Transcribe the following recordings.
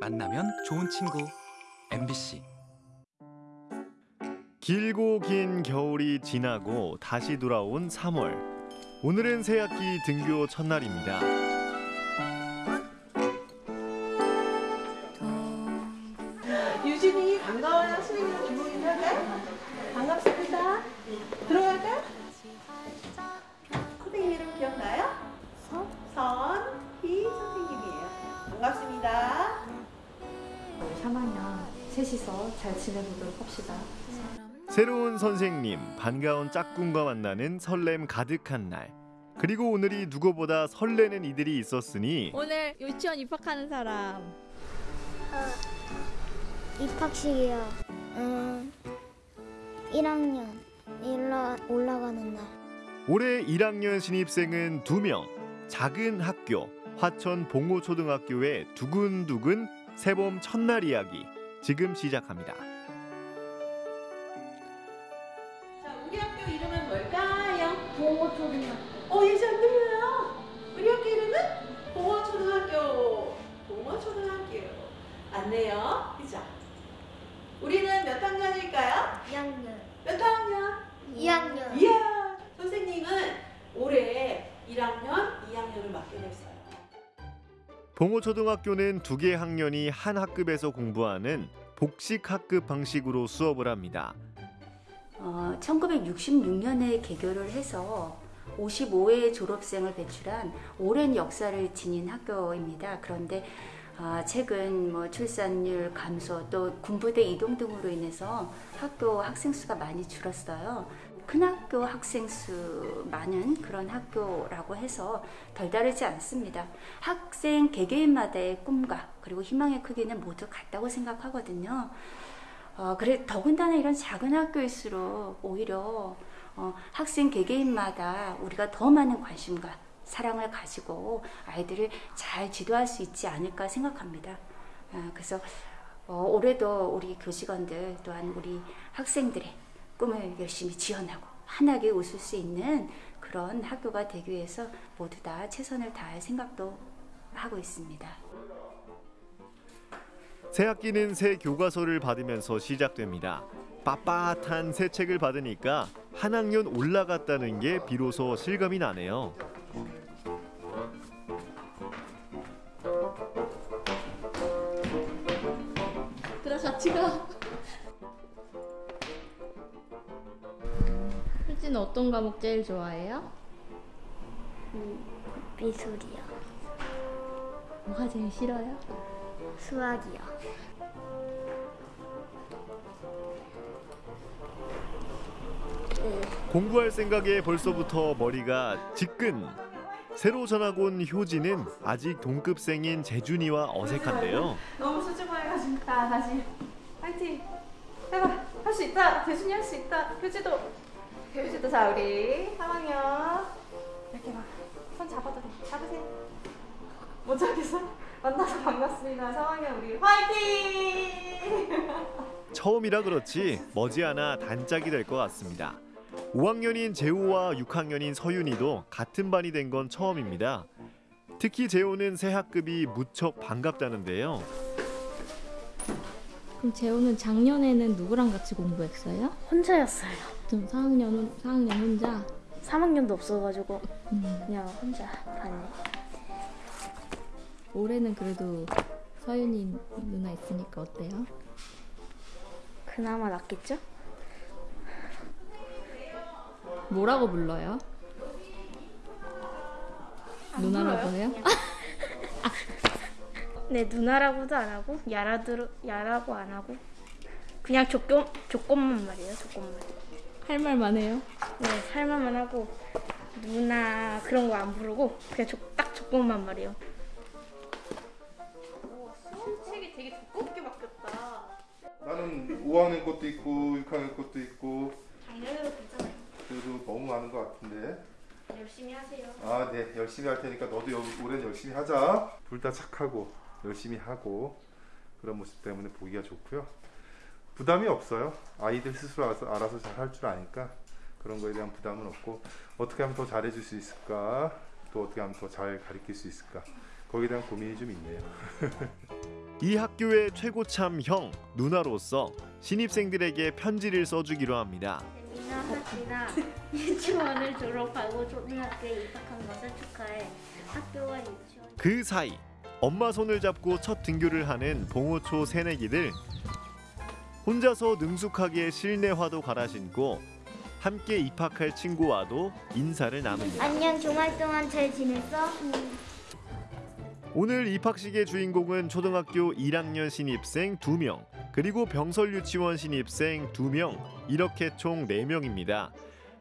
만나면 좋은 친구 MBC 길고 긴 겨울이 지나고 다시 돌아온 3월. 오늘은 새학기 등교 첫날입니다. 선생님, 반가운 짝꿍과 만나는 설렘 가득한 날. 그리고 오늘이 누구보다 설레는 이들이 있었으니 오늘 유치원 입학하는 사람 입학식이요. 음, 1학년 일러 올라가는 날. 올해 1학년 신입생은 2명. 작은 학교 화천 봉호초등학교의 두근두근 새봄 첫날 이야기 지금 시작합니다. 맞네요. 그죠? 우리는 몇 학년일까요? 2학년. 몇 학년? 2학년. 이야, 선생님은 올해 1학년, 2학년을 맡게 됐어요. 봉호초등학교는 두 개 학년이 한 학급에서 공부하는 복식 학급 방식으로 수업을 합니다. 어, 1966년에 개교를 해서 55회 졸업생을 배출한 오랜 역사를 지닌 학교입니다. 그런데 아, 최근 뭐 출산율 감소 또 군부대 이동 등으로 인해서 학교 학생 수가 많이 줄었어요. 큰 학교 학생 수 많은 그런 학교라고 해서 덜 다르지 않습니다. 학생 개개인마다의 꿈과 그리고 희망의 크기는 모두 같다고 생각하거든요. 어, 그래 더군다나 이런 작은 학교일수록 오히려 어, 학생 개개인마다 우리가 더 많은 관심과 사랑을 가지고 아이들을 잘 지도할 수 있지 않을까 생각합니다. 아, 그래서 어, 올해도 우리 교직원들 또한 우리 학생들의 꿈을 열심히 지원하고 환하게 웃을 수 있는 그런 학교가 되기 위해서 모두 다 최선을 다할 생각도 하고 있습니다. 새 학기는 새 교과서를 받으면서 시작됩니다. 빳빳한 새 책을 받으니까 한 학년 올라갔다는 게 비로소 실감이 나네요. 들어 같이 가 효진은 어떤 과목 제일 좋아해요? 미술이요. 뭐가 제일 싫어요? 수학이요. 공부할 생각에 벌써부터 머리가 지끈. 새로 전학 온 효진은 아직 동급생인 재준이와 어색한데요. 너무 수줍어해가지고 자 다시. 파이팅. 해봐. 할 수 있다. 대준이 할 수 있다. 효지도. 효지도 자 우리. 3학년 이렇게 막 손 잡아도 돼. 잡으세요. 못 잡겠어? 만나서 반갑습니다. 3학년 우리. 화이팅! 처음이라 그렇지 머지않아 단짝이 될 것 같습니다. 5학년인 재호와 6학년인 서윤이도 같은 반이 된 건 처음입니다. 특히 재호는 새 학급이 무척 반갑다는데요. 그럼 재호는 작년에는 누구랑 같이 공부했어요? 혼자였어요. 좀 4학년은 4학년 혼자 3학년도 없어가지고 음, 그냥 혼자 반에. 올해는 그래도 서윤이 누나 있으니까 어때요? 그나마 낫겠죠? 뭐라고 불러요? 누나라고 해요? 네 누나라고도 안 하고 야라도 야라고 안 하고 그냥 조건 조건만 말이에요. 조건만. 할 말만 해요? 네 살만만 하고 누나 그런 거 안 부르고 그냥 조, 딱 조건만 말이에요. 책이 되게 두껍게 바뀌었다. 나는 5학년 것도 있고 6학년 것도 있고 작년에도 요. 그래도 너무 많은 것 같은데. 열심히 하세요. 아 네. 열심히 할 테니까 너도 여- 올해는 열심히 하자. 둘 다 착하고 열심히 하고 그런 모습 때문에 보기가 좋고요. 부담이 없어요. 아이들 스스로 알아서, 알아서 잘 할 줄 아니까 그런 거에 대한 부담은 없고 어떻게 하면 더 잘해줄 수 있을까? 또 어떻게 하면 더 잘 가르칠 수 있을까? 거기에 대한 고민이 좀 있네요. 이 학교의 최고참 형 누나로서 신입생들에게 편지를 써주기로 합니다. 재민아, 하진아, 유치원을 졸업하고 초등학교에 입학한 것을 축하해. 학교와 유치원 그 사이 엄마 손을 잡고 첫 등교를 하는 봉호초 새내기들 혼자서 능숙하게 실내화도 갈아 신고 함께 입학할 친구와도 인사를 나눕니다. 안녕, 주말 동안 잘 지냈어? 오늘 입학식의 주인공은 초등학교 1학년 신입생 2명, 그리고 병설 유치원 신입생 2명, 이렇게 총 4명입니다.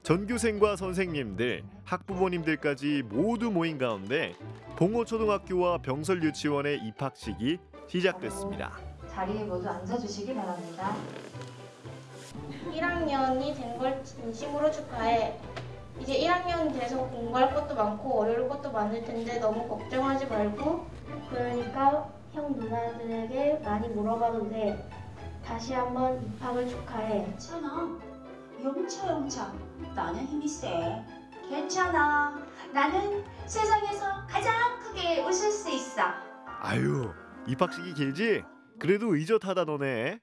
전교생과 선생님들, 학부모님들까지 모두 모인 가운데 봉호초등학교와 병설 유치원의 입학식이 시작됐습니다. 자리에 모두 앉아주시기 바랍니다. 1학년이 된 걸 진심으로 축하해. 이제 1학년 돼서 공부할 것도 많고 어려울 것도 많을 텐데 너무 걱정하지 말고 그러니까 형 누나들에게 많이 물어봐도 돼. 다시 한번 입학을 축하해. 괜찮아. 영차 영차. 나는 힘이 세. 괜찮아. 나는 세상에서 가장 크게 웃을 수 있어. 아유, 입학식이 길지? 그래도 의젓하다 너네.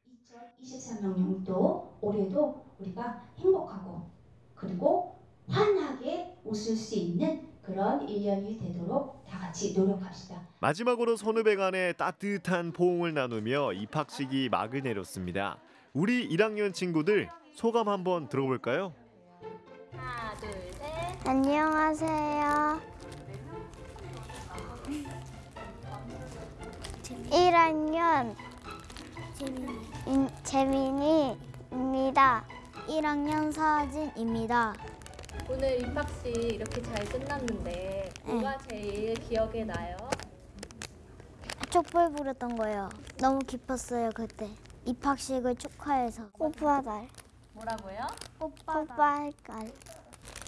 2023년도 올해도 우리가 행복하고 그리고 환하게 웃을 수 있는 그런 1년이 되도록 다 같이 노력합시다. 마지막으로 선후배 간의 따뜻한 포옹을 나누며 입학식이 막을 내렸습니다. 우리 1학년 친구들 소감 한번 들어볼까요? 하나, 둘, 셋. 안녕하세요. 1학년 인, 재민이입니다. 1학년 서진입니다. 오늘 입학식 이렇게 잘 끝났는데 뭐가 제일 기억에 나요? 촛불 부렸던 거예요. 너무 기뻤어요 그때. 입학식을 축하해서 꽃바달 뭐라고요? 꽃바달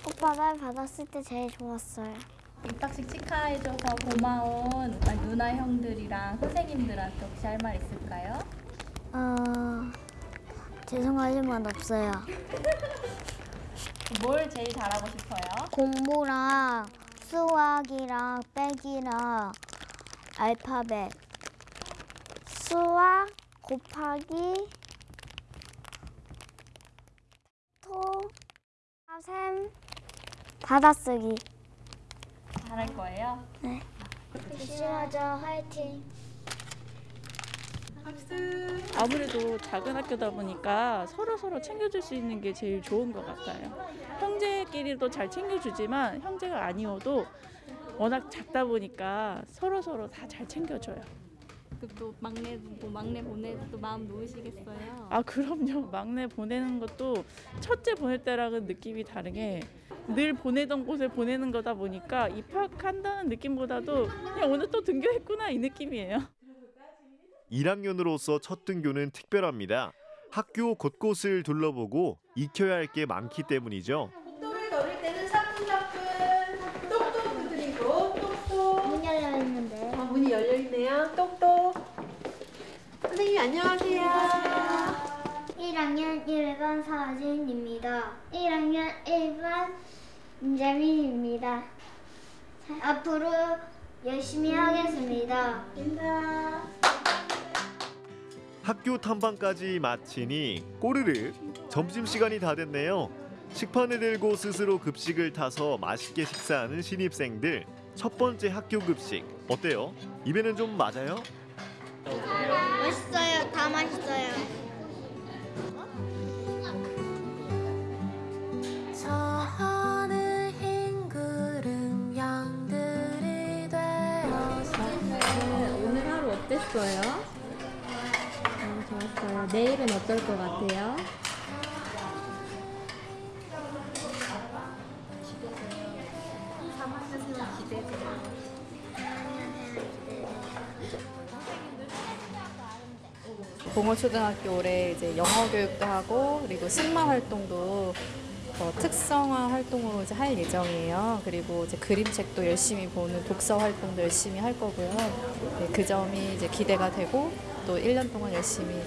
꽃바달 받았을 때 제일 좋았어요. 입학식 축하해줘서 고마운 누나 형들이랑 선생님들한테 혹시 할 말 있을까요? 어 죄송하지만 없어요. 뭘 제일 잘하고 싶어요? 공부랑 수학이랑 빼기랑 알파벳. 수학 곱하기 토셈 받아쓰기. 잘할 거예요? 열심히 하자 화이팅 아무래도 작은 학교다 보니까 서로 서로 챙겨줄 수 있는 게 제일 좋은 것 같아요. 형제끼리도 잘 챙겨주지만 형제가 아니어도 워낙 작다 보니까 서로 서로 다 잘 챙겨줘요. 또 막내 뭐 막내 보내도 또 마음 놓으시겠어요? 아 그럼요. 막내 보내는 것도 첫째 보낼 때랑은 느낌이 다르게 늘 보내던 곳에 보내는 거다 보니까 입학한다는 느낌보다도 그냥 오늘 또 등교했구나 이 느낌이에요. 1학년으로서 첫 등교는 특별합니다. 학교 곳곳을 둘러보고 익혀야 할 게 많기 때문이죠. 복도를 걸을 때는 사뿐사뿐 똑똑 두드리고 똑똑 문 열려 있는데 어, 문이 열려 있네요. 똑똑. 선생님 안녕하세요. 1학년 1반 서진입니다. 1학년 1반 임재민입니다. 자, 앞으로 열심히 하겠습니다. 인사. 학교 탐방까지 마치니 꼬르르 점심시간이 다 됐네요. 식판을 들고 스스로 급식을 타서 맛있게 식사하는 신입생들. 첫 번째 학교 급식 어때요? 입에는 좀 맞아요? 맛있어요. 다 맛있어요. 내일은 어떨 것 같아요? 봉호초등학교 올해 이제 영어 교육도 하고 그리고 승마 활동도 어, 특성화 활동으로 이제 할 예정이에요. 그리고 이제 그림책도 열심히 보는 독서 활동도 열심히 할 거고요. 네, 그 점이 이제 기대가 되고 또 1년 동안 열심히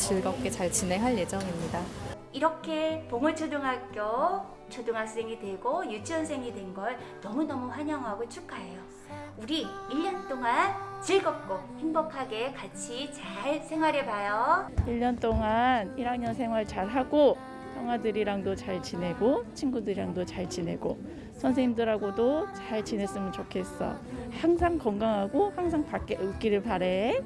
즐겁게 잘 진행할 예정입니다. 이렇게 봉호초등학교 초등학생이 되고 유치원생이 된 걸 너무너무 환영하고 축하해요. 우리 1년 동안 즐겁고 행복하게 같이 잘 생활해 봐요. 1년 동안 1학년 생활 잘 하고 형아들이랑도 잘 지내고 친구들이랑도 잘 지내고 선생님들하고도 잘 지냈으면 좋겠어. 항상 건강하고 항상 밖에 웃기를 바래.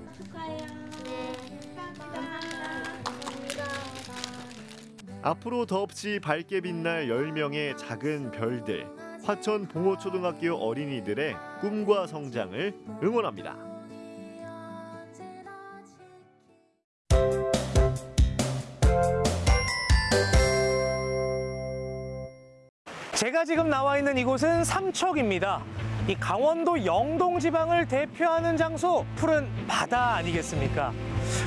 앞으로 더없이 밝게 빛날 10명의 작은 별들. 화천 봉호초등학교 어린이들의 꿈과 성장을 응원합니다. 제가 지금 나와 있는 이곳은 삼척입니다. 이 강원도 영동 지방을 대표하는 장소 푸른 바다 아니겠습니까?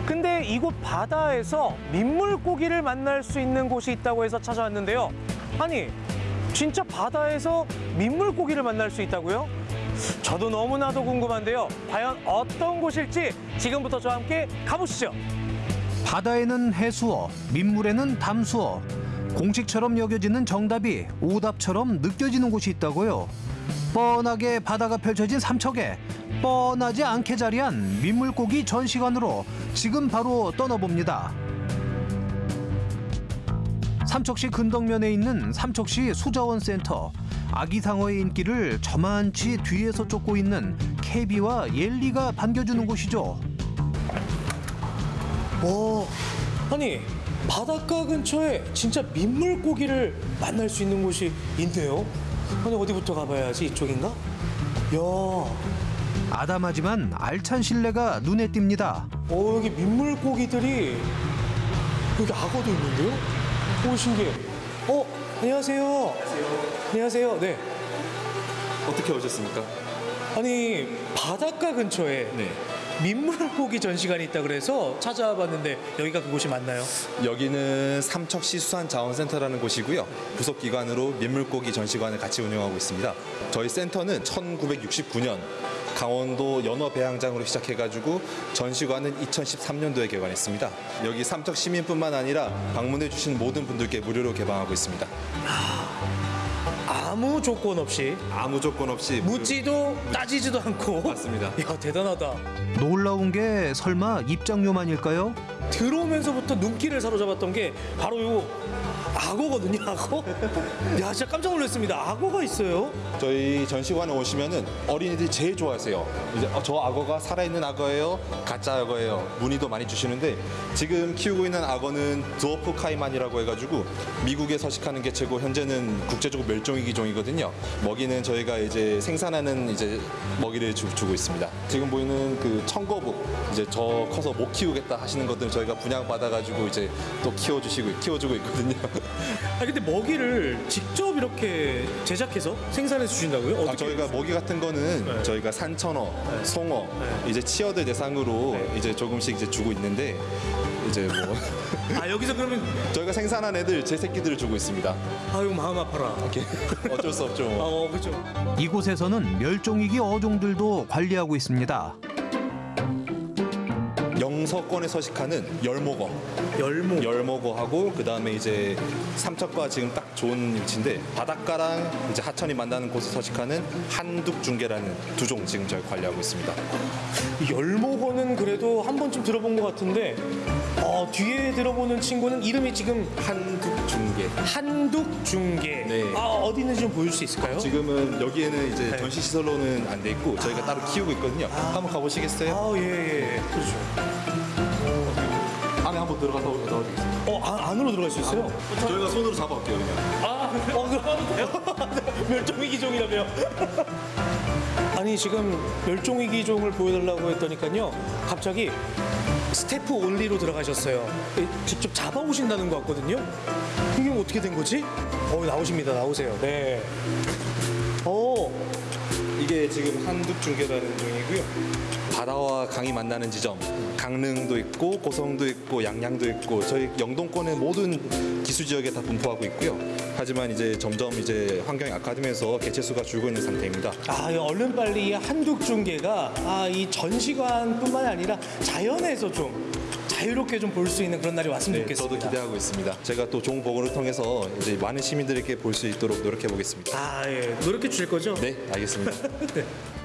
근데 이곳 바다에서 민물고기를 만날 수 있는 곳이 있다고 해서 찾아왔는데요. 아니, 진짜 바다에서 민물고기를 만날 수 있다고요? 저도 너무나도 궁금한데요. 과연 어떤 곳일지 지금부터 저와 함께 가보시죠. 바다에는 해수어, 민물에는 담수어. 공식처럼 여겨지는 정답이 오답처럼 느껴지는 곳이 있다고요. 뻔하게 바다가 펼쳐진 삼척에 뻔하지 않게 자리한 민물고기 전시관으로 지금 바로 떠나봅니다. 삼척시 근덕면에 있는 삼척시 수자원센터. 아기상어의 인기를 저만치 뒤에서 쫓고 있는 케비와 옐리가 반겨주는 곳이죠. 오, 아니 바닷가 근처에 진짜 민물고기를 만날 수 있는 곳이 있네요. 아니 어디부터 가봐야지 이쪽인가? 야, 아담하지만 알찬 실내가 눈에 띕니다. 어 여기 민물고기들이 여기 악어도 있는데요? 오 신기해. 어 안녕하세요. 안녕하세요. 안녕하세요. 네. 어떻게 오셨습니까? 아니 바닷가 근처에 민물고기 전시관이 있다 그래서 찾아와 봤는데 여기가 그곳이 맞나요? 여기는 삼척시 수산자원센터라는 곳이고요. 부속 기관으로 민물고기 전시관을 같이 운영하고 있습니다. 저희 센터는 1969년 강원도 연어 배양장으로 시작해가지고 전시관은 2013년도에 개관했습니다. 여기 삼척 시민뿐만 아니라 방문해 주신 모든 분들께 무료로 개방하고 있습니다. 아무 조건 없이 아무 조건 없이 묻지도 따지지도 않고 맞습니다. 야 대단하다. 놀라운 게 설마 입장료만일까요? 들어오면서부터 눈길을 사로잡았던 게 바로 요 악어거든요, 악어. 야, 진짜 깜짝 놀랐습니다. 악어가 있어요. 저희 전시관에 오시면은 어린이들이 제일 좋아하세요. 이제 어, 저 악어가 살아있는 악어예요, 가짜 악어예요. 문의도 많이 주시는데 지금 키우고 있는 악어는 드워프 카이만이라고 해가지고 미국에 서식하는 개체고 현재는 국제적으로 멸종위기 종이거든요. 먹이는 저희가 이제 생산하는 이제 먹이를 주, 주고 있습니다. 지금 보이는 그 청거북 이제 저 커서 못 키우겠다 하시는 것들 저희가 분양 받아가지고 이제 또 키워주시고 키워주고 있거든요. 아, 근데 먹이를 직접 이렇게 제작해서 생산해서 주신다고요? 아, 어떻게? 저희가 먹이 같은 거는 저희가 산천어, 송어, 이제 치어들 대상으로 이제 조금씩 이제 주고 있는데 이제 뭐 아, 여기서 그러면 저희가 생산한 애들 제 새끼들을 주고 있습니다. 아유 마음 아파라. 어쩔 수 없죠. 뭐. 어, 그렇죠. 이곳에서는 멸종위기 어종들도 관리하고 있습니다. 영서권에 서식하는 열목어. 열목. 열목어하고 그 다음에 이제 삼척과 지금 딱 좋은 위치인데 바닷가랑 이제 하천이 만나는 곳에 서식하는 한둑중개라는 두 종 지금 저희 관리하고 있습니다. 이 열목어는 그래도 한 번쯤 들어본 것 같은데 어, 뒤에 들어보는 친구는 이름이 지금 한둑중개. 한둑중개. 네. 아, 어디 있는지 좀 보여줄 수 있을까요? 지금은 여기에는 이제 네. 전시 시설로는 안 돼 있고 저희가 따로 키우고 있거든요. 한번 가보시겠어요? 아, 예, 예. 그렇죠. 들어가서 넣어드리겠습니다. 어, 안, 안으로 들어갈 수 있어요? 저희가 손으로 잡아올게요 그냥. 아, 어, 그럼 돼요? 멸종위 기종이라며. 아니, 지금 멸종위 기종을 보여달라고 했더니까요. 갑자기 스태프 온리로 들어가셨어요. 예, 직접 잡아오신다는 것 같거든요. 이게 어떻게 된 거지? 어, 나오십니다. 나오세요. 네. 어, 이게 지금 한둑중개라는 종이고요. 바다와 강이 만나는 지점 강릉도 있고 고성도 있고 양양도 있고 저희 영동권의 모든 기수 지역에 다 분포하고 있고요. 하지만 이제 점점 이제 환경이 악화되면서 개체 수가 줄고 있는 상태입니다. 아, 이 얼른 빨리 이 한독 중계가 아, 이 전시관뿐만 아니라 자연에서 좀 자유롭게 좀 볼 수 있는 그런 날이 왔으면 네, 좋겠습니다. 저도 기대하고 있습니다. 제가 또 좋은 보고를 통해서 이제 많은 시민들에게 볼 수 있도록 노력해 보겠습니다. 아, 예. 노력해 주실 거죠? 네, 알겠습니다.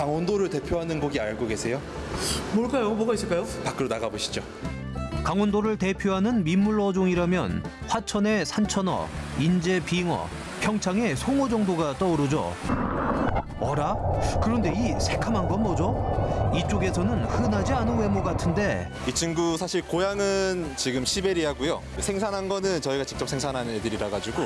강원도를 대표하는 곡이 알고 계세요? 뭘까요? 뭐가 있을까요? 밖으로 나가 보시죠. 강원도를 대표하는 민물 어종이라면 화천의 산천어, 인제 빙어, 평창의 송어 정도가 떠오르죠. 어라? 그런데 이 새카만 건 뭐죠? 이쪽에서는 흔하지 않은 외모 같은데 이 친구 사실 고향은 지금 시베리아고요. 생산한 거는 저희가 직접 생산하는 애들이라 가지고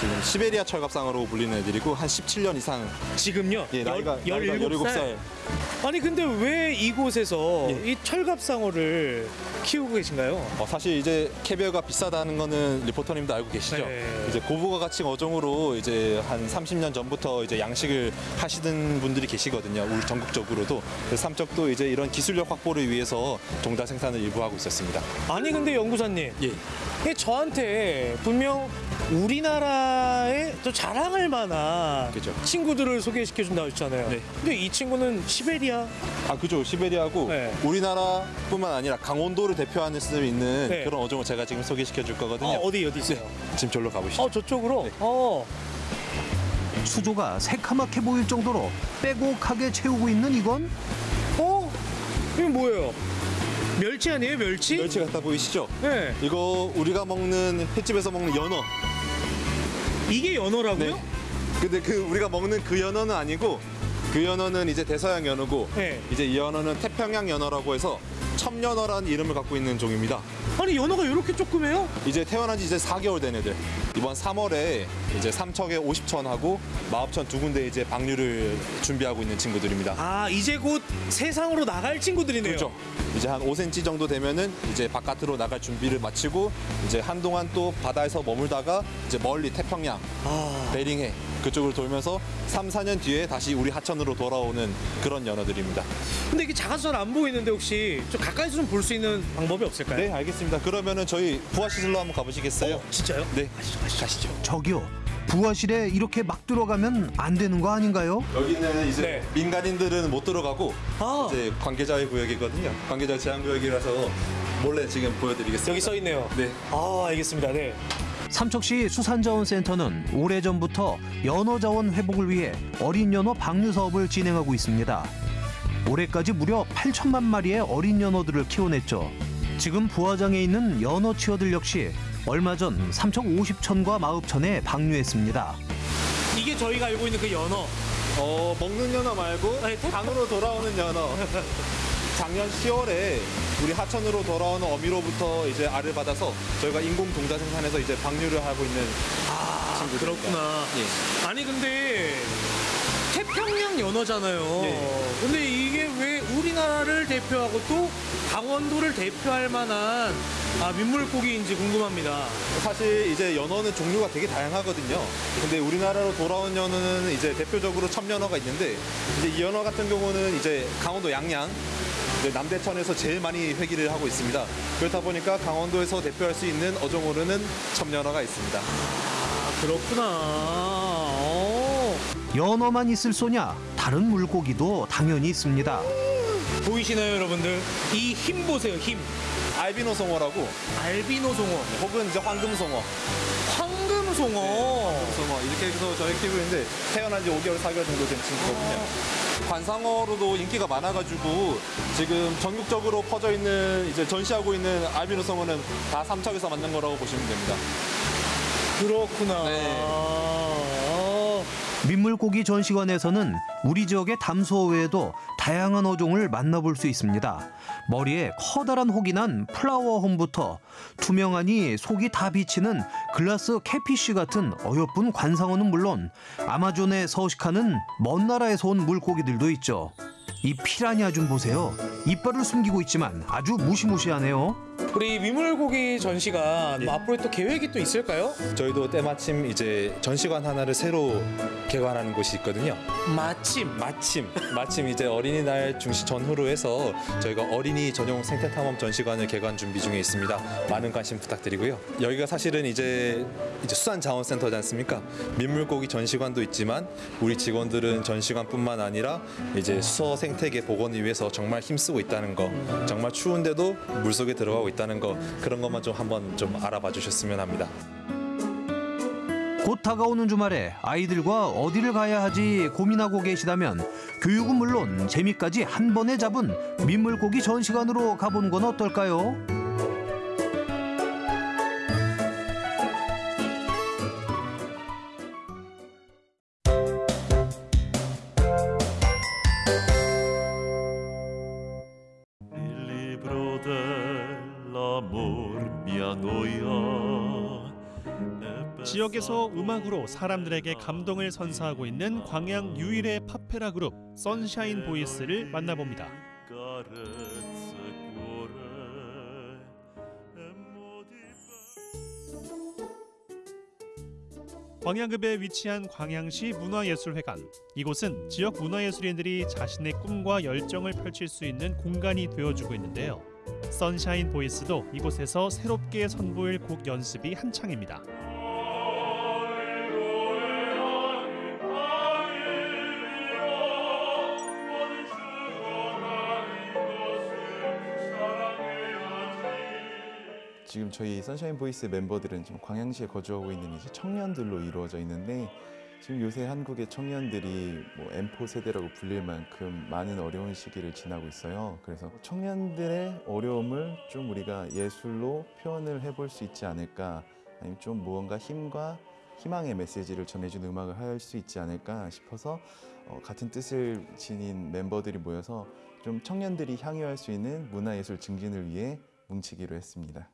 지금 시베리아 철갑상어로 불리는 애들이고 한 17년 이상 지금요? 예, 나이가 열- 나이가 17 17살. 살. 아니 근데 왜 이곳에서 예. 이 철갑상어를 키우고 계신가요? 어, 사실 이제 캐비어가 비싸다는 거는 리포터님도 알고 계시죠? 네. 이제 고부가 가치 어종으로 이제 한 30년 전부터 이제 양식을 하시던 분들이 계시거든요. 우리 전국적으로도. 그래서 삼척도 이제 이런 기술력 확보를 위해서 종자 생산을 일부 하고 있었습니다. 아니 근데 연구사님 예. 저한테 분명 우리나라에 또 자랑할 만한 그죠. 친구들을 소개시켜 준다고 했잖아요. 네. 근데 이 친구는 시베리아 아 그죠 시베리아고 네. 우리나라뿐만 아니라 강원도를 대표하는 수 있는 네. 그런 어종을 제가 지금 소개시켜 줄 거거든요. 어, 어디 어디 있어요? 지금 절로 가보시죠. 어 저쪽으로. 어. 수조가 새카맣게 보일 정도로 빼곡하게 채우고 있는 이건 어? 이거 뭐예요? 멸치 아니에요 멸치? 멸치 같아 보이시죠? 네. 이거 우리가 먹는 횟집에서 먹는 연어. 이게 연어라고요? 네. 근데 그 우리가 먹는 그 연어는 아니고 그 연어는 이제 대서양 연어고 네. 이제 이 연어는 태평양 연어라고 해서 첨연어라는 이름을 갖고 있는 종입니다. 아니 연어가 이렇게 조그매요? 이제 태어난 지 이제 4개월 된 애들. 이번 3월에 이제 삼척에 50천하고 마읍천 두 군데 이제 방류를 준비하고 있는 친구들입니다. 아 이제 곧 세상으로 나갈 친구들이네요. 그렇죠. 이제 한 5cm 정도 되면은 이제 바깥으로 나갈 준비를 마치고 이제 한동안 또 바다에서 머물다가 이제 멀리 태평양, 아. 베링해 그쪽으로 돌면서 3, 4년 뒤에 다시 우리 하천으로 돌아오는 그런 연어들입니다. 근데 이게 작아서 잘안 보이는데 혹시 좀 가까이서 좀 볼 수 있는 방법이 없을까요? 네, 알겠습니다. 그러면은 저희 부하 시설로 한번 가보시겠어요? 어, 진짜요? 네, 가시죠, 가시죠. 가시죠. 저기요 부하실에 이렇게 막 들어가면 안 되는 거 아닌가요? 여기는 이제 네. 민간인들은 못 들어가고 아. 이제 관계자의 구역이거든요. 관계자 제한 구역이라서 몰래 지금 보여드리겠습니다. 여기 써 있네요. 네. 아 알겠습니다. 네. 삼척시 수산자원센터는 오래전부터 연어자원 회복을 위해 어린 연어 방류 사업을 진행하고 있습니다. 올해까지 무려 8천만 마리의 어린 연어들을 키워냈죠. 지금 부화장에 있는 연어 치어들 역시 얼마 전 삼척 50천과 마읍천에 방류했습니다. 이게 저희가 알고 있는 그 연어. 어, 먹는 연어 말고 강으로 돌아오는 연어. 작년 10월에 우리 하천으로 돌아오는 어미로부터 이제 알을 받아서 저희가 인공 동자 생산해서 이제 방류를 하고 있는 아 친구들입니다. 그렇구나. 예. 아니 근데 태평양 연어잖아요. 예. 근데 이게 왜 우리나라를 대표하고 또 강원도를 대표할 만한 아, 민물고기인지 궁금합니다. 사실 이제 연어는 종류가 되게 다양하거든요. 근데 우리나라로 돌아온 연어는 이제 대표적으로 첨연어가 있는데 이제 이 연어 같은 경우는 이제 강원도 양양 이제 남대천에서 제일 많이 회기를 하고 있습니다. 그렇다 보니까 강원도에서 대표할 수 있는 어종으로는 첨연어가 있습니다. 아 그렇구나. 어. 연어만 있을 소냐? 다른 물고기도 당연히 있습니다. 보이시나요 여러분들? 이 힘 보세요 힘. 알비노 송어라고 알비노 송어, 혹은 이제 황금 송어, 황금 송어. 송어 이렇게 해서 저희 키우고 있는데 태어난 지 5개월, 4개월 정도 된 친구거든요. 관상어로도 인기가 많아가지고 지금 전국적으로 퍼져 있는 이제 전시하고 있는 알비노 송어는 다 삼척에서 만든 거라고 보시면 됩니다. 그렇구나. 네. 어. 민물고기 전시관에서는 우리 지역의 담수어 외에도 다양한 어종을 만나볼 수 있습니다. 머리에 커다란 혹이 난 flowerhorn부터 투명하니 속이 다 비치는 glass catfish 같은 어여쁜 관상어는 물론 아마존에 서식하는 먼 나라에서 온 물고기들도 있죠. 이 피라냐 좀 보세요. 이빨을 숨기고 있지만 아주 무시무시하네요. 우리 민물고기 전시관 뭐 앞으로 또 계획이 또 있을까요? 저희도 때마침 이제 전시관 하나를 새로 개관하는 곳이 있거든요. 마침 마침 마침 이제 어린이날 중시 전후로 해서 저희가 어린이 전용 생태 탐험 전시관을 개관 준비 중에 있습니다. 많은 관심 부탁드리고요. 여기가 사실은 이제 이제 수산자원센터지 않습니까? 민물고기 전시관도 있지만 우리 직원들은 전시관뿐만 아니라 이제 수어 생태계 복원을 위해서 정말 힘쓰고 있다는 거, 정말 추운데도 물 속에 들어가고 있다는 거 그런 것만 좀 한번 좀 알아봐 주셨으면 합니다. 곧 다가오는 주말에 아이들과 어디를 가야 하지 고민하고 계시다면 교육은 물론 재미까지 한 번에 잡은 민물고기 전시관으로 가보는 건 어떨까요? 지역에서 음악으로 사람들에게 감동을 선사하고 있는 광양 유일의 파페라 그룹 선샤인 보이스를 만나봅니다. 광양읍에 위치한 광양시 문화예술회관. 이곳은 지역 문화예술인들이 자신의 꿈과 열정을 펼칠 수 있는 공간이 되어주고 있는데요. 선샤인 보이스도 이곳에서 새롭게 선보일 곡 연습이 한창입니다. 지금 저희 선샤인 보이스 멤버들은 지금 광양시에 거주하고 있는 이제 청년들로 이루어져 있는데 지금 요새 한국의 청년들이 뭐 N포 세대라고 불릴 만큼 많은 어려운 시기를 지나고 있어요. 그래서 청년들의 어려움을 좀 우리가 예술로 표현을 해볼 수 있지 않을까, 아니면 좀 무언가 힘과 희망의 메시지를 전해준 음악을 할 수 있지 않을까 싶어서 어, 같은 뜻을 지닌 멤버들이 모여서 좀 청년들이 향유할 수 있는 문화예술 증진을 위해 뭉치기로 했습니다.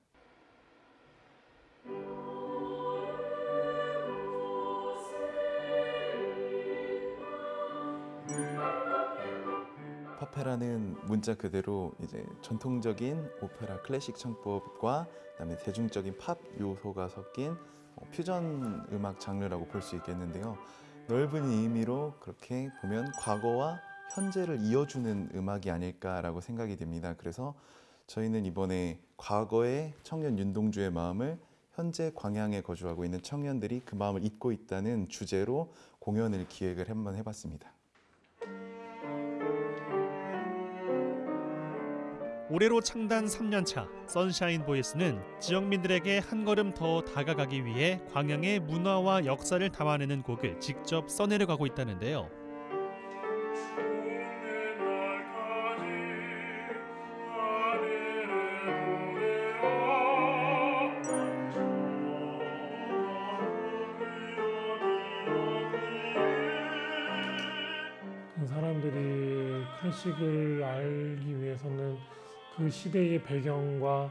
파페라는 문자 그대로 이제 전통적인 오페라 클래식 창법과 그다음에 대중적인 팝 요소가 섞인 어, 퓨전 음악 장르라고 볼 수 있겠는데요. 넓은 의미로 그렇게 보면 과거와 현재를 이어주는 음악이 아닐까라고 생각이 됩니다. 그래서 저희는 이번에 과거의 청년 윤동주의 마음을 현재 광양에 거주하고 있는 청년들이 그 마음을 잊고 있다는 주제로 공연을 기획을 한번 해봤습니다. 올해로 창단 3년차 선샤인 보이스는 지역민들에게 한 걸음 더 다가가기 위해 광양의 문화와 역사를 담아내는 곡을 직접 써내려 가고 있다는데요. 그 시대의 배경과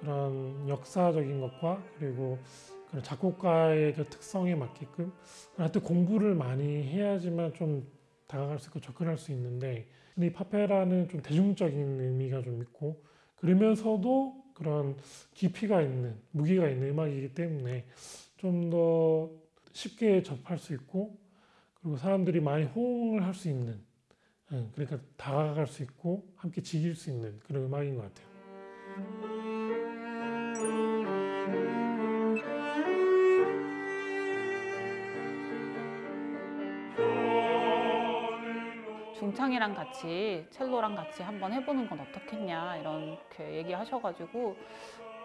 그런 역사적인 것과 그리고 그런 작곡가의 그 특성에 맞게끔 하여튼 공부를 많이 해야지만 좀 다가갈 수 있고 접근할 수 있는데 근데 이 파페라는 좀 대중적인 의미가 좀 있고 그러면서도 그런 깊이가 있는 무게가 있는 음악이기 때문에 좀 더 쉽게 접할 수 있고 그리고 사람들이 많이 호응을 할 수 있는 예, 그러니까 다가갈 수 있고 함께 즐길 수 있는 그런 음악인 것 같아요. 중창이랑 같이 첼로랑 같이 한번 해보는 건 어떻겠냐 이렇게 얘기하셔가지고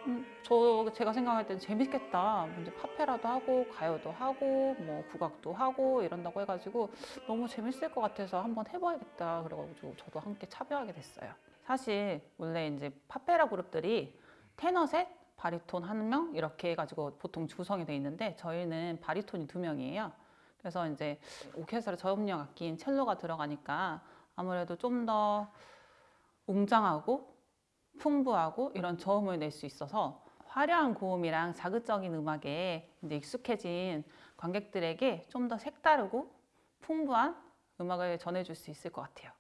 음, 저 제가 생각할 때는 재밌겠다. 이제 파페라도 하고 가요도 하고 뭐 국악도 하고 이런다고 해가지고 너무 재밌을 것 같아서 한번 해봐야겠다. 그래가지고 저도 함께 참여하게 됐어요. 사실 원래 이제 파페라 그룹들이 테너 셋, 바리톤 한 명 이렇게 해가지고 보통 구성이 돼 있는데 저희는 바리톤이 두 명이에요. 그래서 이제 오케스트라 저음력 악기인 첼로가 들어가니까 아무래도 좀 더 웅장하고 풍부하고 이런 저음을 낼 수 있어서 화려한 고음이랑 자극적인 음악에 이제 익숙해진 관객들에게 좀 더 색다르고 풍부한 음악을 전해줄 수 있을 것 같아요.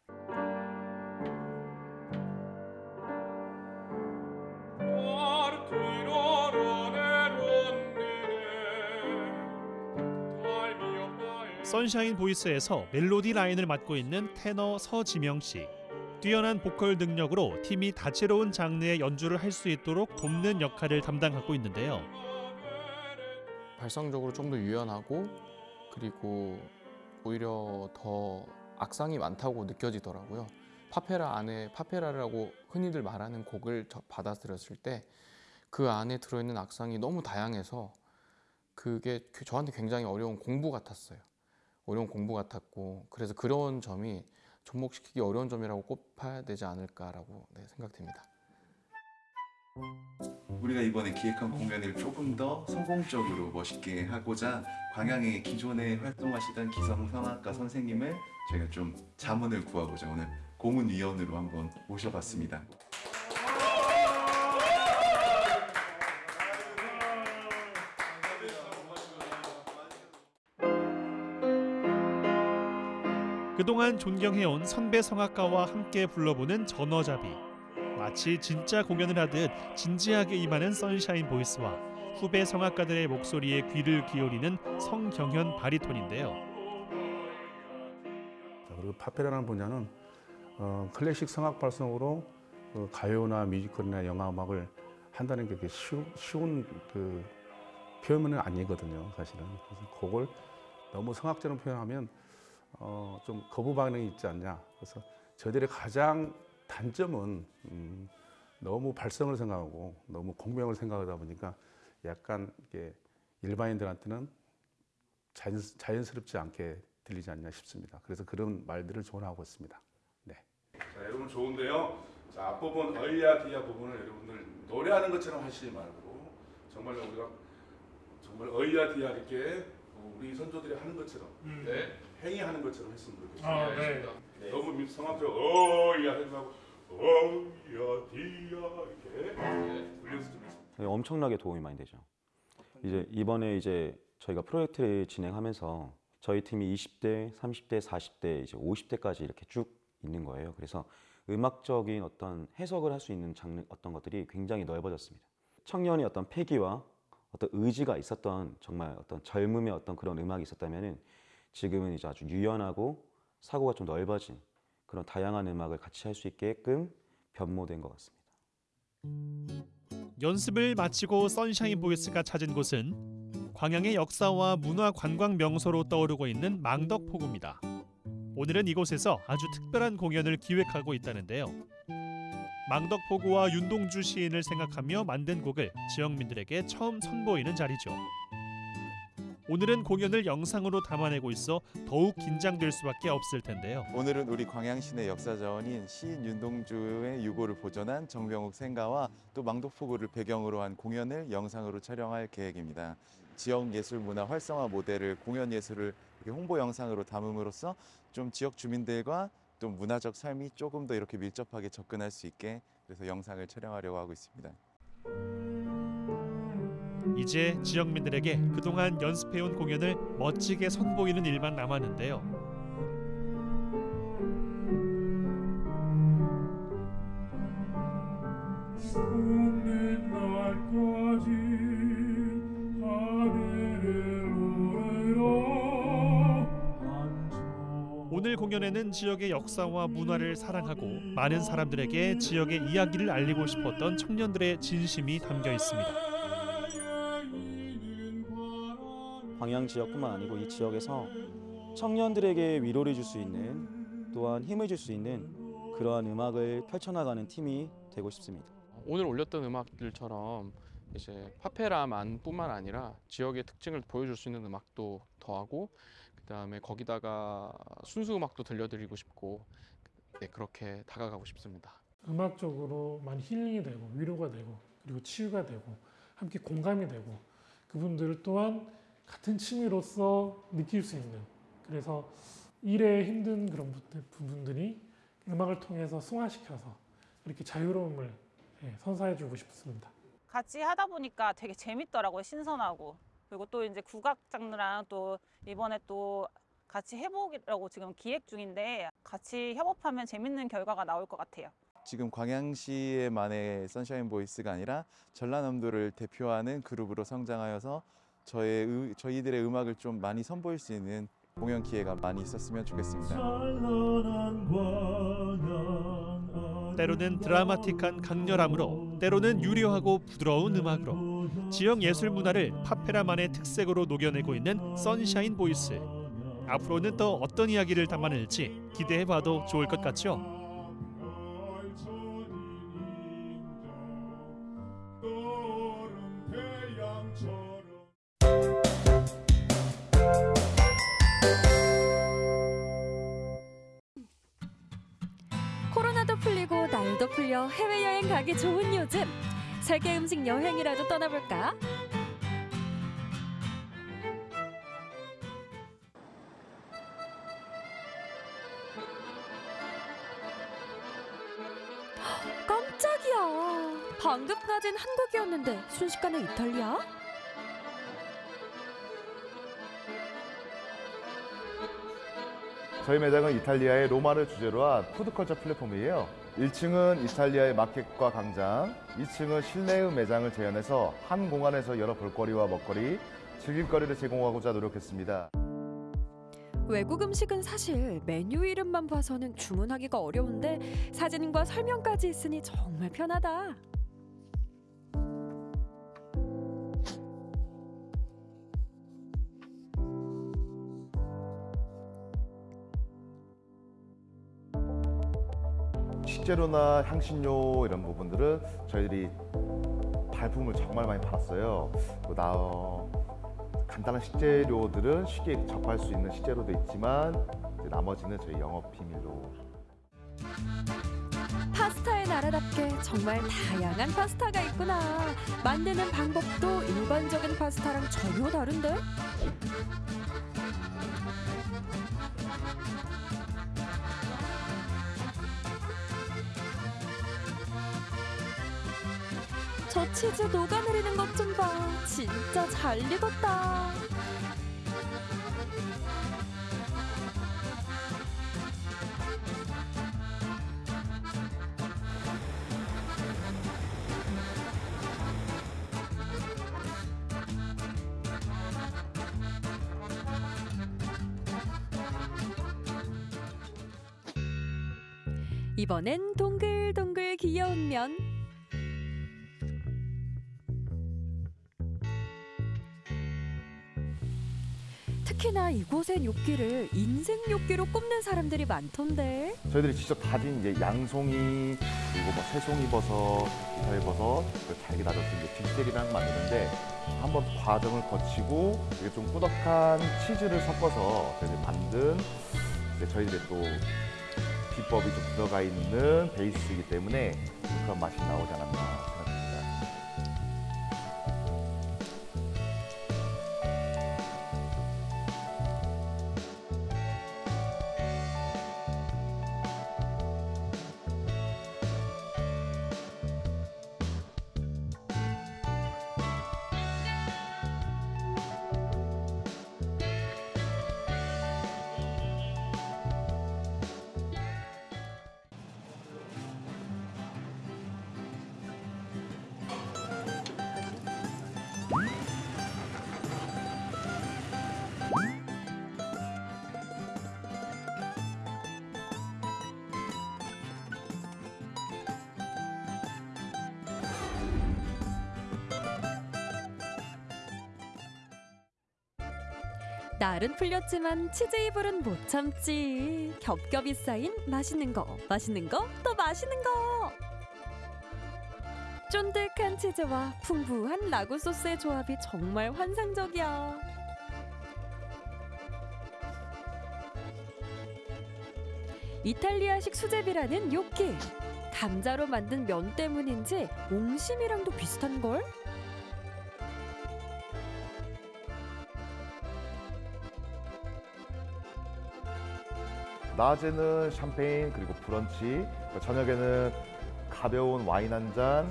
선샤인 보이스에서 멜로디 라인을 맡고 있는 테너 서지명 씨. 뛰어난 보컬 능력으로 팀이 다채로운 장르의 연주를 할 수 있도록 돕는 역할을 담당하고 있는데요. 발성적으로 좀 더 유연하고 그리고 오히려 더 악상이 많다고 느껴지더라고요. 파페라 안에 파페라라고 흔히들 말하는 곡을 저- 받아들였을 때 그 안에 들어있는 악상이 너무 다양해서 그게 그- 저한테 굉장히 어려운 공부 같았어요. 어려운 공부 같았고 그래서 그런 점이 접목시키기 어려운 점이라고 꼽아야 되지 않을까라고 네, 생각됩니다. 우리가 이번에 기획한 공연을 조금 더 성공적으로 멋있게 하고자 광양의 기존에 활동하시던 기성 성악가 선생님을 저희가 좀 자문을 구하고자 오늘 고문위원으로 한번 모셔봤습니다. 그동안 존경해온 선배 성악가와 함께 불러보는 전어잡이. 마치 진짜 공연을 하듯 진지하게 임하는 선샤인 보이스와 후배 성악가들의 목소리에 귀를 기울이는 성경현 바리톤인데요. 자, 그리고 파페라라는 분야는 어, 클래식 성악 발성으로 그 가요나 뮤지컬이나 영화 음악을 한다는 게 쉬운, 쉬운 그 표현은 아니거든요, 사실은. 그래서 그걸 너무 성악적으로 표현하면 어, 좀 거부 반응이 있지 않냐. 그래서 저희들의 가장 단점은 음, 너무 발성을 생각하고 너무 공명을 생각하다 보니까 약간 이게 일반인들한테는 자연, 자연스럽지 않게 들리지 않냐 싶습니다. 그래서 그런 말들을 조언하고 있습니다. 네. 자, 여러분 좋은데요. 자, 앞부분 어이야 디야 부분을 여러분들 노래하는 것처럼 하시지 말고 정말 우리가 정말 어이야 디야 이렇게 우리 선조들이 하는 것처럼 네. 행위하는 것처럼 했으면 좋겠습니다. 아, 네. 네. 너무 성악적으로 어이야 하지 말고 어이야 디야 이렇게 불려서 좀 했으면 네, 엄청나게 도움이 많이 되죠. 이제 이번에 이제 저희가 프로젝트를 진행하면서 저희 팀이 20대, 30대, 40대, 이제 50대까지 이렇게 쭉 있는 거예요. 그래서 음악적인 어떤 해석을 할 수 있는 장르 어떤 것들이 굉장히 넓어졌습니다. 청년의 어떤 패기와 어떤 의지가 있었던 정말 어떤 젊음의 어떤 그런 음악이 있었다면은 지금은 이제 아주 유연하고 사고가 좀 넓어진 그런 다양한 음악을 같이 할 수 있게끔 변모된 것 같습니다. 연습을 마치고 선샤인 보이스가 찾은 곳은 광양의 역사와 문화 관광 명소로 떠오르고 있는 망덕포구입니다. 오늘은 이곳에서 아주 특별한 공연을 기획하고 있다는데요. 망덕포구와 윤동주 시인을 생각하며 만든 곡을 지역민들에게 처음 선보이는 자리죠. 오늘은 공연을 영상으로 담아내고 있어 더욱 긴장될 수밖에 없을 텐데요. 오늘은 우리 광양시내 역사자원인 시인 윤동주의 유고를 보존한 정병욱 생가와 또 망독포구를 배경으로 한 공연을 영상으로 촬영할 계획입니다. 지역 예술 문화 활성화 모델을 공연 예술을 홍보 영상으로 담음으로써 좀 지역 주민들과 또 문화적 삶이 조금 더 이렇게 밀접하게 접근할 수 있게 그래서 영상을 촬영하려고 하고 있습니다. 이제 지역민들에게 그동안 연습해온 공연을 멋지게 선보이는 일만 남았는데요. 숨는 날까지 오늘 공연에는 지역의 역사와 문화를 사랑하고 많은 사람들에게 지역의 이야기를 알리고 싶었던 청년들의 진심이 담겨 있습니다. 광양 지역뿐만 아니고 이 지역에서 청년들에게 위로를 줄 수 있는 또한 힘을 줄 수 있는 그러한 음악을 펼쳐나가는 팀이 되고 싶습니다. 오늘 올렸던 음악들처럼 이제 파페라만뿐만 아니라 지역의 특징을 보여줄 수 있는 음악도 더하고 그다음에 거기다가 순수 음악도 들려드리고 싶고 네, 그렇게 다가가고 싶습니다. 음악적으로 많이 힐링이 되고 위로가 되고 그리고 치유가 되고 함께 공감이 되고 그분들 또한 같은 취미로서 느낄 수 있는 그래서 일에 힘든 그런 부- 부분들이 음악을 통해서 승화시켜서 이렇게 자유로움을 예, 선사해 주고 싶습니다. 같이 하다 보니까 되게 재밌더라고요. 신선하고. 그리고 또 이제 국악 장르랑 또 이번에 또 같이 해보기라고 지금 기획 중인데 같이 협업하면 재밌는 결과가 나올 것 같아요. 지금 광양시의만의 선샤인 보이스가 아니라 전라남도를 대표하는 그룹으로 성장하여서 저의 의- 저희들의 음악을 좀 많이 선보일 수 있는 공연 기회가 많이 있었으면 좋겠습니다. 때로는 드라마틱한 강렬함으로 때로는 유려하고 부드러운 음악으로 지역 예술 문화를 팝페라만의 특색으로 녹여내고 있는 선샤인 보이스. 앞으로는 또 어떤 이야기를 담아낼지 기대해봐도 좋을 것 같죠? 풀리고 날도 풀려 해외여행 가기 좋은 요즘 세계 음식 여행이라도 떠나볼까? 헉, 깜짝이야 방금 까진 한국이었는데 순식간에 이탈리아? 저희 매장은 이탈리아의 로마를 주제로 한 푸드컬처 플랫폼이에요. 1층은 이탈리아의 마켓과 광장, 2층은 실내의 매장을 재현해서 한 공간에서 여러 볼거리와 먹거리, 즐길거리를 제공하고자 노력했습니다. 외국 음식은 사실 메뉴 이름만 봐서는 주문하기가 어려운데 사진과 설명까지 있으니 정말 편하다. 식재료나 향신료 이런 부분들은 저희들이 발품을 정말 많이 팔았어요. 뭐나 간단한 식재료들은 쉽게 접할 수 있는 식재료도 있지만 나머지는 저희 영업 비밀로 파스타의 나라답게 정말 다양한 파스타가 있구나. 만드는 방법도 일반적인 파스타랑 전혀 다른데? 치즈 녹아내리는 것 좀 봐. 진짜 잘 익었다. 이번엔 이곳의 뇨끼를 인생 뇨끼로 꼽는 사람들이 많던데. 저희들이 직접 다진 이제 양송이 그리고 뭐 새송이버섯, 이탈버섯, 그 잘게 다져서 이제 뒷젤이랑 만드는데 한번 과정을 거치고 이게 좀 꾸덕한 치즈를 섞어서 저희들이 만든 이제 저희들의 또 비법이 좀 들어가 있는 베이스이기 때문에 그런 맛이 나오지 않았나 날은 풀렸지만 치즈 이불은 못 참지. 겹겹이 쌓인 맛있는 거, 맛있는 거, 또 맛있는 거. 쫀득한 치즈와 풍부한 라구 소스의 조합이 정말 환상적이야. 이탈리아식 수제비라는 요끼. 감자로 만든 면 때문인지 옹심이랑도 비슷한 걸? 낮에는 샴페인 그리고 브런치, 저녁에는 가벼운 와인 한 잔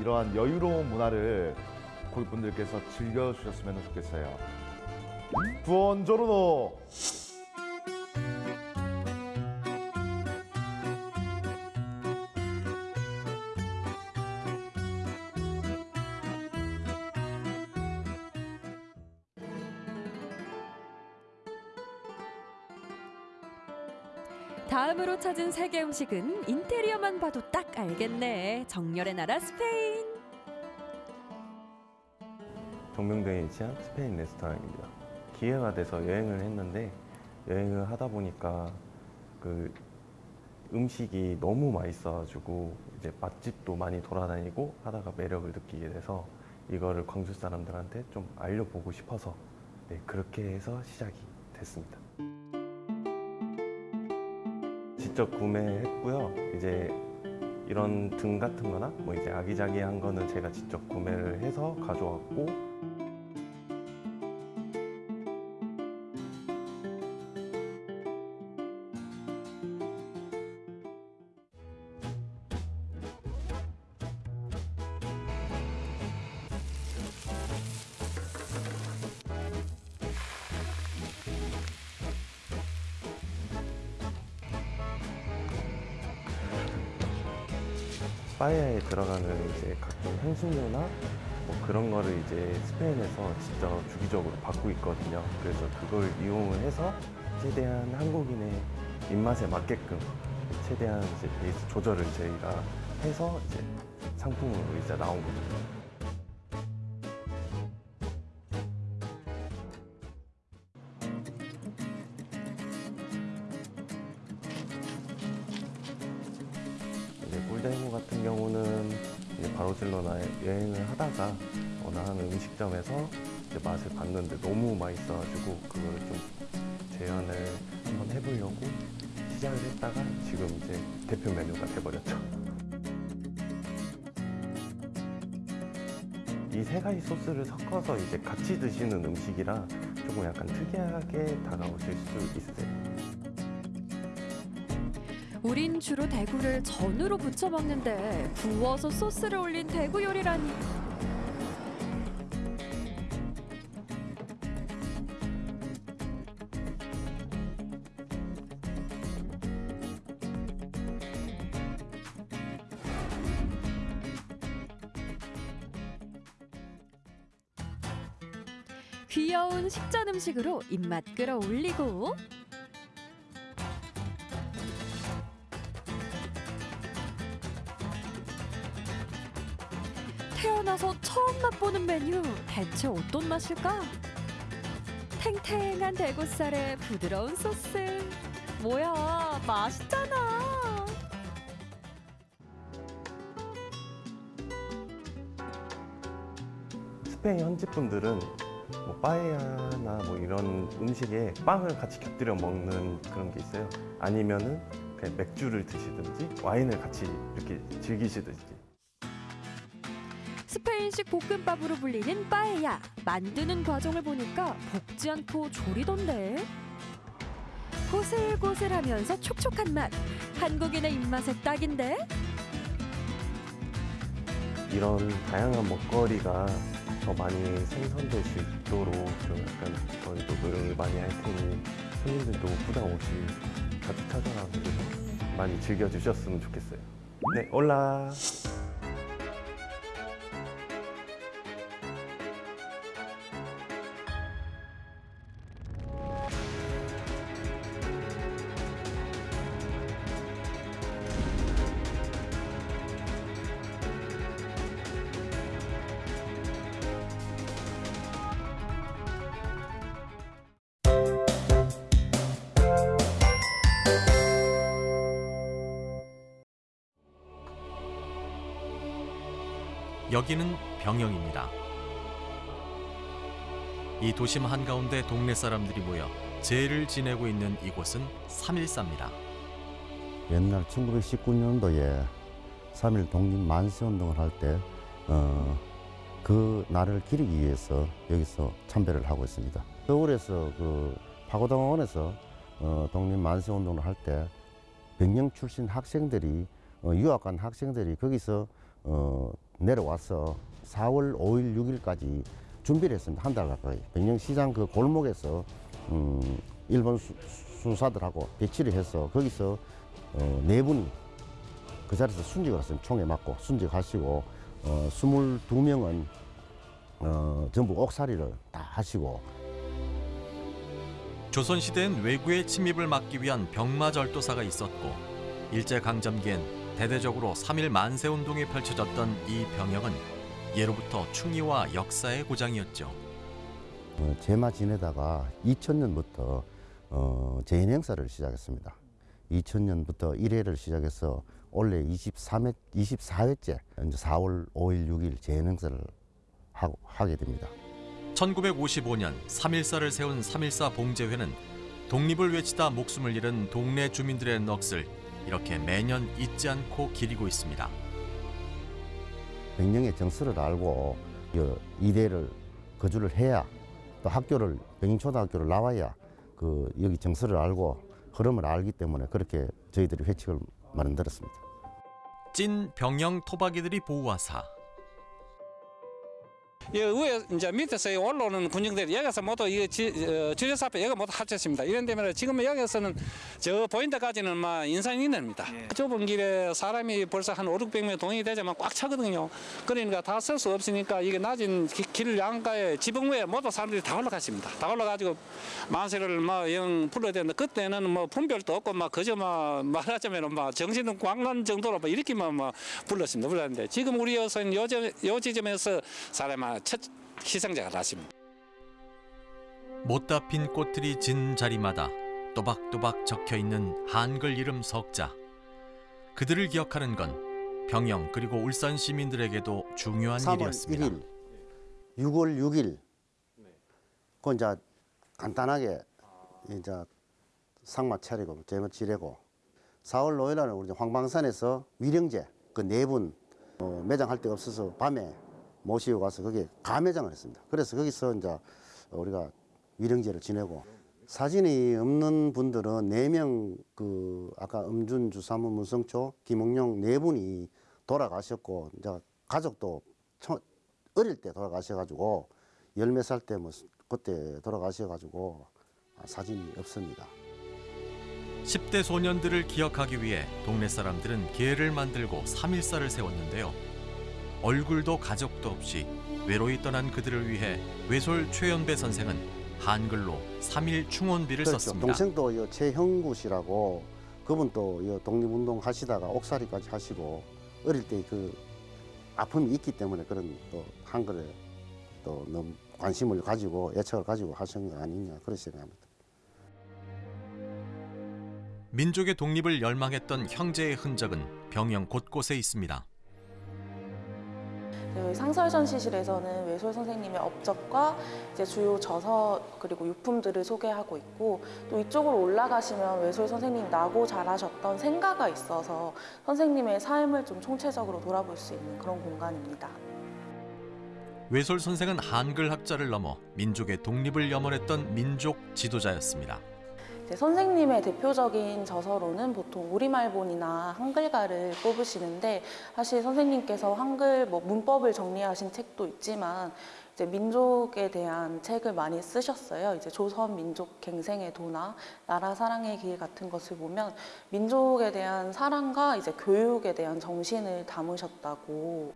이러한 여유로운 문화를 고객분들께서 즐겨주셨으면 좋겠어요. 부원조르노 다음으로 찾은 세계 음식은 인테리어만 봐도 딱 알겠네. 정열의 나라 스페인. 동명대에 위치한 스페인 레스토랑입니다. 기회가 돼서 여행을 했는데 여행을 하다 보니까 그 음식이 너무 맛있어가지고 이제 맛집도 많이 돌아다니고 하다가 매력을 느끼게 돼서 이거를 광주 사람들한테 좀 알려보고 싶어서 네, 그렇게 해서 시작이 됐습니다. 직접 구매했고요. 이제 이런 등 같은 거나 뭐 이제 아기자기한 거는 제가 직접 구매를 해서 가져왔고 향신료나 뭐 그런 거를 이제 스페인에서 직접 주기적으로 받고 있거든요. 그래서 그걸 이용을 해서 최대한 한국인의 입맛에 맞게끔 최대한 이제 베이스 조절을 저희가 해서 이제 상품으로 이제 나온 거죠. 이제 꿀대모 같은 경우는 바르셀로나에 여행을 하다가 어느 한 음식점에서 이제 맛을 봤는데 너무 맛있어가지고 그거를 좀 재현을 한번 해보려고 시작을 했다가 지금 이제 대표 메뉴가 돼버렸죠. 이세 가지 소스를 섞어서 이제 같이 드시는 음식이라 조금 약간 특이하게 다가오실 수 있어요. 우린 주로 대구를 전으로 부쳐 먹는데 구워서 소스를 올린 대구 요리라니. 귀여운 식전 음식으로 입맛 끌어올리고 대체 어떤 맛일까? 탱탱한 대구살에 부드러운 소스 뭐야 맛있잖아 스페인 현지 분들은 뭐 빠에야나 뭐 이런 음식에 빵을 같이 곁들여 먹는 그런 게 있어요. 아니면은 그냥 맥주를 드시든지 와인을 같이 이렇게 즐기시든지. 스페인식 볶음밥으로 불리는 빠에야 만드는 과정을 보니까 볶지 않고 조리던데 고슬고슬하면서 촉촉한 맛 한국인의 입맛에 딱인데 이런 다양한 먹거리가 더 많이 생성될 수 있도록 좀 약간 저희도 노력을 많이 할 테니 손님들도 부담 없이 자주 찾아가서 많이 즐겨주셨으면 좋겠어요. 네, 올라. 여기는 병영입니다. 이 도심 한가운데 동네 사람들이 모여 제를 지내고 있는 이곳은 3.14입니다. 옛날 1919년도에 3.1 독립 만세 운동을 할 때, 어, 그 날을 기리기 위해서 여기서 참배를 하고 있습니다. 서울에서 그 파고당원에서 어, 독립 만세 운동을 할 때 병영 출신 학생들이 어, 유학 간 학생들이 거기서 어, 내려와서 4월 5일, 6일까지 준비를 했습니다. 한 달 가까이. 병영시장 그 골목에서 음, 일본 수, 수사들하고 배치를 해서 거기서 어, 네 분이 그 자리에서 순직을 했습니다. 총에 맞고 순직하시고 어, 22명은 어, 전부 옥살이를 다 하시고 조선시대엔 외구의 침입을 막기 위한 병마절도사가 있었고 일제강점기엔 대대적으로 3일 만세운동이 펼쳐졌던 이 병영은 예로부터 충의와 역사의 고장이었죠. 어, 제마 지내다가 2000년부터 어, 재인 행사를 시작했습니다. 2000년부터 1회를 시작해서 올해 23회, 24회째 이제 4월 5일, 6일 재인 행사를 하고, 하게 됩니다. 1955년 3.14를 세운 3.14 봉제회는 독립을 외치다 목숨을 잃은 동네 주민들의 넋을 이렇게 매년 잊지 않고 기리고 있습니다. 백령의 정서를 알고 그 이대를 거주를 해야 또 학교를 백령초등학교를 나와야 그 여기 정서를 알고 흐름을 알기 때문에 그렇게 저희들이 회칙을 만들었습니다. 찐 병영 토박이들이 보호하사 이 위에 이제 밑에서 올라오는 군중들이 여기서 모두 이 주례사 앞에 여기 모두 합쳤습니다. 이런 데면 지금 여기서는 저 보인 데까지는 막 인산이 있습니다. 좁은 길에 사람이 벌써 한 5, 600명 동이 되자면 꽉 차거든요. 그러니까 다 쓸 수 없으니까 이게 낮은 기- 길 양가에 지붕 위에 모두 사람들이 다 올라갔습니다. 다 올라가지고 만세를 막영 불러야 되는데 그때는 뭐 분별도 없고 막 그저 막 말하자면 막 정신은 광란 정도로 막 이렇게만 막 불렀습니다. 불렀는데 지금 우리 여기서는 요, 점- 요 지점에서 사람 첫 희생자가 났습니다. 못다 핀 꽃들이 진 자리마다 또박또박 적혀 있는 한글 이름 석자. 그들을 기억하는 건 병영 그리고 울산 시민들에게도 중요한 3월 일이었습니다. 1일, 6월 6일, 그 이제 간단하게 이제 상마 차리고 제물 지내고 4월 5일 날은 우리 황방산에서 위령제 그 네분 어, 매장할 데가 없어서 밤에 모시고 가서 거기에 가매장을 했습니다. 그래서 거기서 이제 우리가 위령제를 지내고 사진이 없는 분들은 네 명 그 아까 음준 주사무 문성초 김웅용 네 분이 돌아가셨고 이제 가족도 처- 어릴 때 돌아가셔가지고 열 몇 살 때 뭐 그때 돌아가셔가지고 사진이 없습니다. 10대 소년들을 기억하기 위해 동네 사람들은 계를 만들고 3.14를 세웠는데요. 얼굴도 가족도 없이 외로이 떠난 그들을 위해 외솔 최연배 선생은 한글로 3.1 충원비를 그렇죠. 썼습니다. 동생도 이 최형구 씨라고 그분도 이 독립운동 하시다가 옥살이까지 하시고 어릴 때 그 아픔이 있기 때문에 그런 또 한글에 또 너무 관심을 가지고 애착을 가지고 하신 거 아니냐 그렇게 생각합니다. 민족의 독립을 열망했던 형제의 흔적은 병영 곳곳에 있습니다. 저희 상설 전시실에서는 외솔 선생님의 업적과 이제 주요 저서 그리고 유품들을 소개하고 있고 또 이쪽으로 올라가시면 외솔 선생님 나고 자라셨던 생가가 있어서 선생님의 삶을 좀 총체적으로 돌아볼 수 있는 그런 공간입니다. 외솔 선생은 한글 학자를 넘어 민족의 독립을 염원했던 민족 지도자였습니다. 선생님의 대표적인 저서로는 보통 우리말본이나 한글가를 꼽으시는데 사실 선생님께서 한글 뭐 문법을 정리하신 책도 있지만 이제 민족에 대한 책을 많이 쓰셨어요. 이제 조선 민족 갱생의 도나 나라 사랑의 길 같은 것을 보면 민족에 대한 사랑과 이제 교육에 대한 정신을 담으셨다고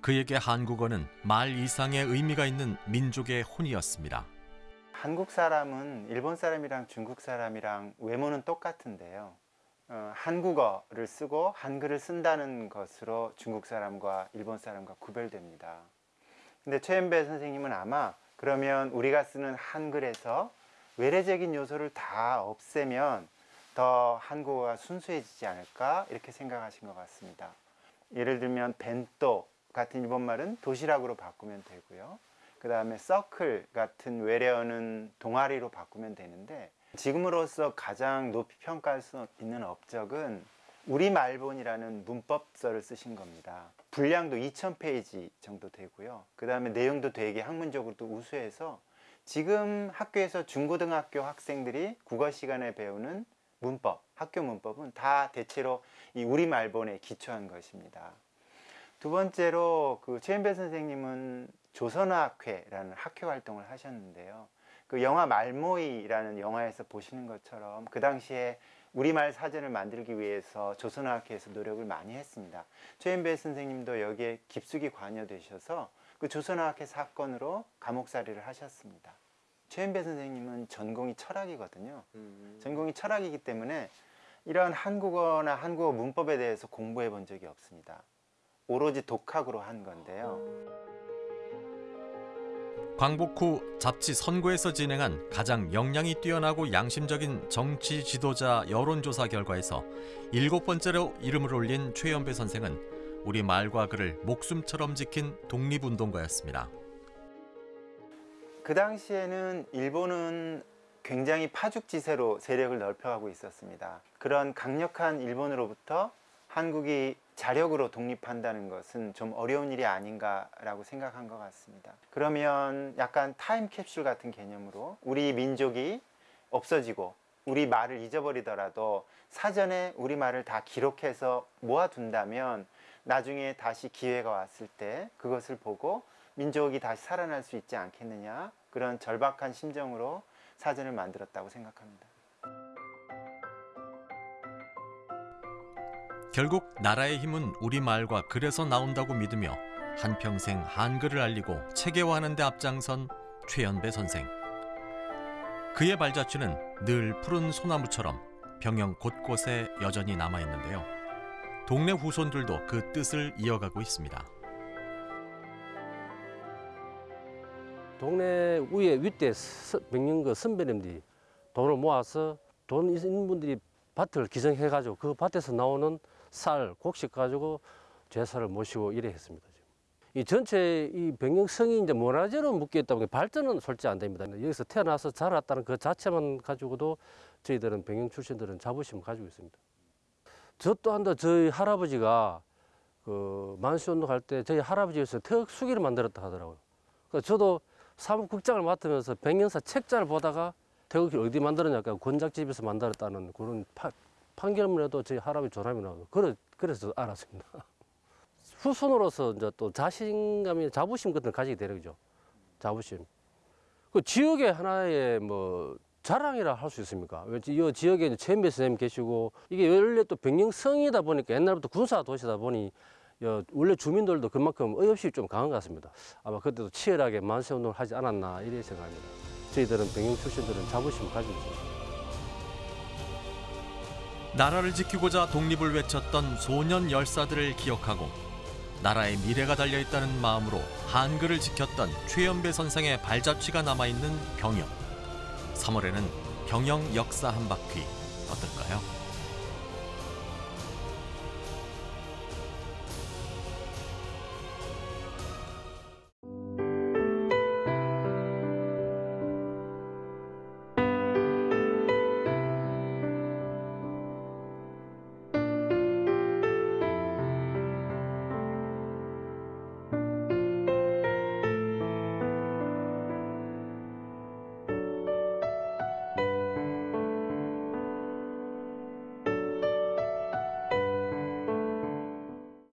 그에게 한국어는 말 이상의 의미가 있는 민족의 혼이었습니다. 한국 사람은 일본 사람이랑 중국 사람이랑 외모는 똑같은데요. 어, 한국어를 쓰고 한글을 쓴다는 것으로 중국 사람과 일본 사람과 구별됩니다. 근데 최연배 선생님은 아마 그러면 우리가 쓰는 한글에서 외래적인 요소를 다 없애면 더 한국어가 순수해지지 않을까 이렇게 생각하신 것 같습니다. 예를 들면 벤또 같은 일본말은 도시락으로 바꾸면 되고요. 그 다음에 서클 같은 외래어는 동아리로 바꾸면 되는데 지금으로서 가장 높이 평가할 수 있는 업적은 우리말본이라는 문법서를 쓰신 겁니다. 분량도 2000페이지 정도 되고요. 그 다음에 내용도 되게 학문적으로도 우수해서 지금 학교에서 중고등학교 학생들이 국어 시간에 배우는 문법, 학교 문법은 다 대체로 이 우리말본에 기초한 것입니다. 두 번째로 그 최은배 선생님은 조선어학회라는 학회 활동을 하셨는데요. 그 영화 말모이라는 영화에서 보시는 것처럼 그 당시에 우리말 사전을 만들기 위해서 조선어학회에서 노력을 많이 했습니다. 최은배 선생님도 여기에 깊숙이 관여되셔서 그 조선어학회 사건으로 감옥살이를 하셨습니다. 최현배 선생님은 전공이 철학이거든요. 전공이 철학이기 때문에 이런 한국어나 한국어 문법에 대해서 공부해 본 적이 없습니다. 오로지 독학으로 한 건데요. 광복 후 잡지 선고에서 진행한 가장 역량이 뛰어나고 양심적인 정치 지도자 여론조사 결과에서 일곱 번째로 이름을 올린 최연배 선생은 우리 말과 글을 목숨처럼 지킨 독립운동가였습니다. 그 당시에는 일본은 굉장히 파죽지세로 세력을 넓혀가고 있었습니다. 그런 강력한 일본으로부터 한국이 자력으로 독립한다는 것은 좀 어려운 일이 아닌가라고 생각한 것 같습니다. 그러면 약간 타임캡슐 같은 개념으로 우리 민족이 없어지고 우리 말을 잊어버리더라도 사전에 우리 말을 다 기록해서 모아둔다면 나중에 다시 기회가 왔을 때 그것을 보고 민족이 다시 살아날 수 있지 않겠느냐 그런 절박한 심정으로 사전을 만들었다고 생각합니다. 결국 나라의 힘은 우리 말과 글에서 나온다고 믿으며 한평생 한글을 알리고 체계화하는 데 앞장선 최연배 선생. 그의 발자취는 늘 푸른 소나무처럼 병영 곳곳에 여전히 남아 있는데요. 동네 후손들도 그 뜻을 이어가고 있습니다. 동네 위에 윗대 명령그 선배님들이 돈을 모아서 돈 있는 분들이 밭을 기증해가지고 그 밭에서 나오는 쌀, 곡식 가지고 제사를 모시고 이래 했습니다. 이 전체 이 병영성이 이제 문화재로 묶여 있다 보니 발전은 솔직히 안 됩니다. 여기서 태어나서 자랐다는 그 자체만 가지고도 저희들은 병영 출신들은 자부심을 가지고 있습니다. 저 또한 저희 할아버지가 그 만수운동 할 때 저희 할아버지에서 태극수기를 만들었다 하더라고요. 그 저도 사무국장을 맡으면서 백년사 책자를 보다가 태극기 어디 만들었냐니까 권작집에서 만들었다는 그런 파, 판결문에도 저희 할아버지 조람이 나오고 그래, 그래서 알았습니다. 후손으로서 이제 또 자신감이 자부심 같은 걸 가지게 되는 거죠. 자부심. 그 지역의 하나의 뭐 자랑이라 할 수 있습니까? 왜이 지역에 최인배 선생님 계시고 이게 원래 또 병영성이다 보니까 옛날부터 군사 도시다 보니 여, 원래 주민들도 그만큼 의협심이 좀 강한 것 같습니다. 아마 그때도 치열하게 만세 운동을 하지 않았나 이렇게 생각합니다. 저희들은 병영 출신들은 자부심을 가지고 있습니다. 나라를 지키고자 독립을 외쳤던 소년 열사들을 기억하고 나라의 미래가 달려 있다는 마음으로 한글을 지켰던 최연배 선생의 발자취가 남아 있는 병영. 3월에는 병영 역사 한 바퀴 어떨까요?